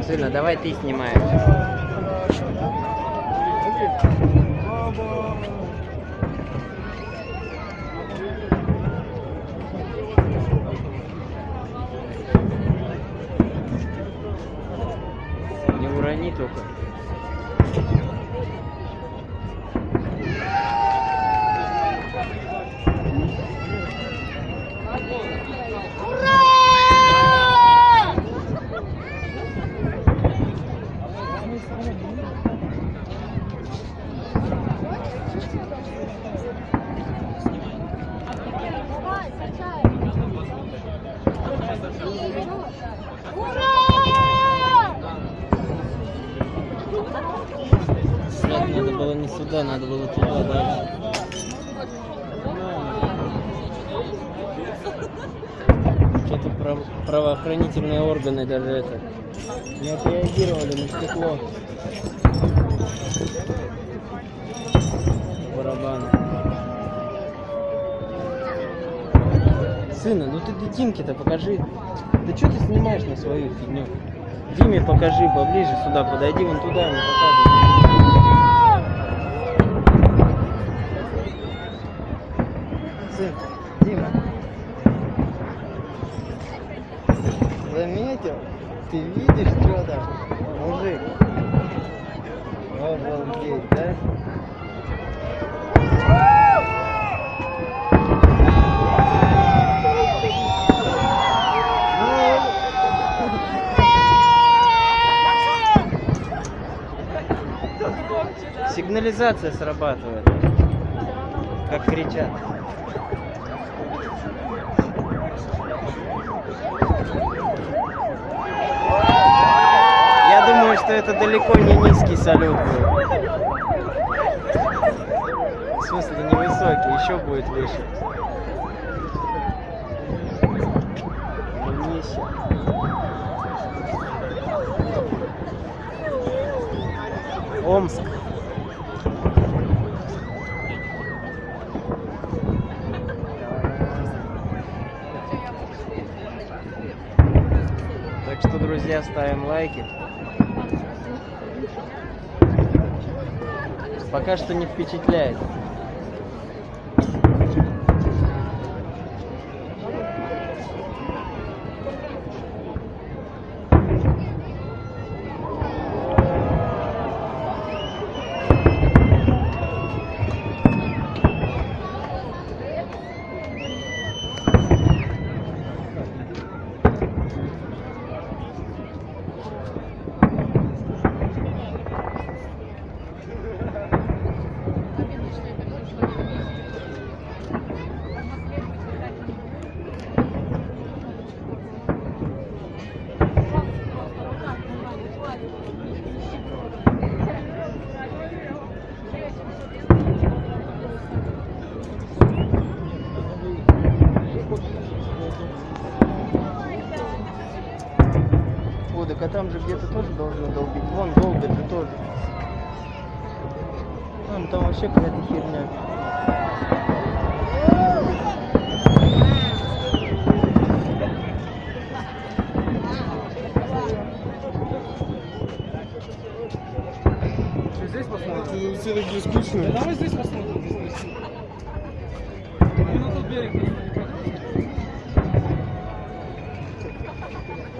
Сына, давай ты снимаешь. Не урони только. Нет, надо было не сюда, надо было туда дальше. Что-то прав- правоохранительные органы даже это не отреагировали на стекло. Барабан. Сына, ну ты Димке-то покажи. Да что ты снимаешь на свою фигню? Диме покажи поближе сюда, подойди вон туда, ему показывай. Сын, Дима. Заметил? Ты видишь, что там? Мужик. Обалдеть, да? Сигнализация срабатывает. Как кричат. Я думаю, что это далеко не низкий салют был. В смысле, не высокий, еще будет выше. Омск. Так что, друзья, ставим лайки. Пока что не впечатляет. Там же где-то тоже должны долбить. Вон долбят же тоже. Вон там вообще какая-то херня.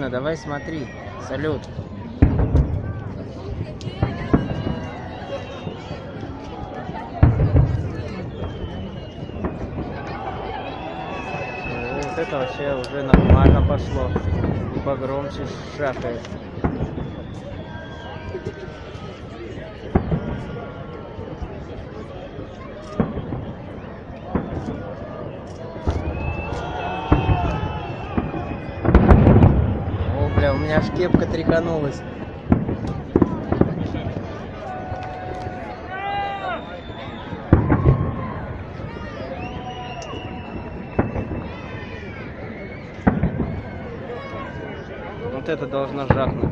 Сына, давай смотри. Салют. Э, Вот это вообще уже нормально пошло. Погромче шахает. Меня аж кепка тряханулась. Вот это должно жахнуть.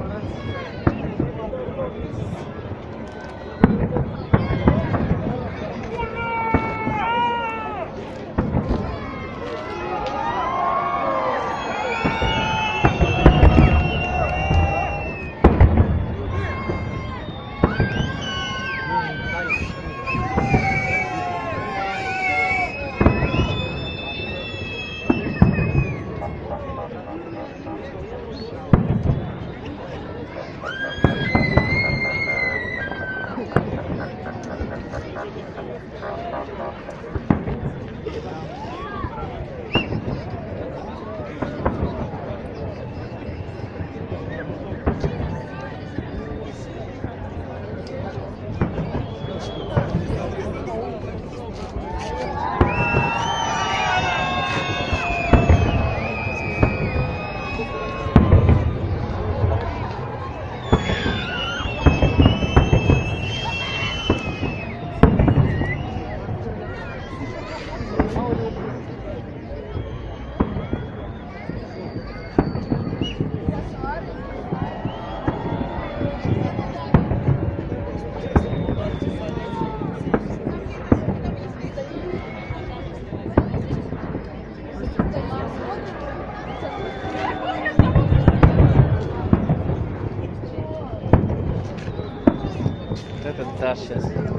Вот это да сейчас.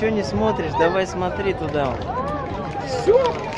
Что не смотришь? Давай смотри туда. Все.